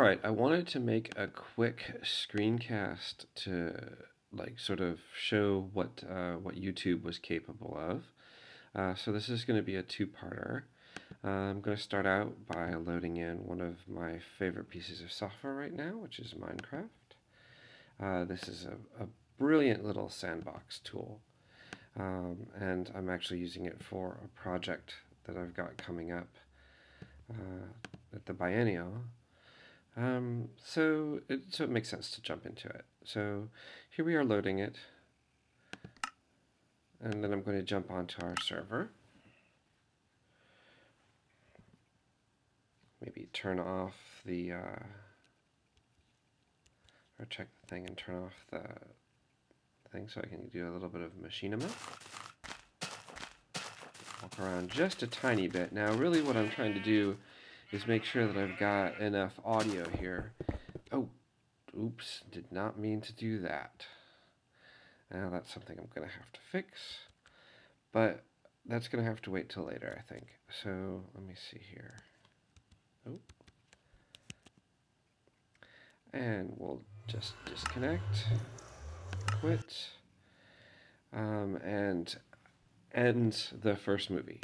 Alright, I wanted to make a quick screencast to like sort of show what uh, what YouTube was capable of. Uh, so this is going to be a two-parter. Uh, I'm going to start out by loading in one of my favorite pieces of software right now, which is Minecraft. Uh, this is a, a, brilliant little sandbox tool, um, and I'm actually using it for a project that I've got coming up uh, at the biennial um, so, it, so it makes sense to jump into it. So here we are loading it. And then I'm going to jump onto our server. Maybe turn off the, uh, or check the thing and turn off the thing so I can do a little bit of machinima. Walk around just a tiny bit. Now really what I'm trying to do is make sure that I've got enough audio here. Oh, oops, did not mean to do that. Now that's something I'm going to have to fix. But that's going to have to wait till later, I think. So let me see here. Oh. And we'll just disconnect, quit, um, and end the first movie.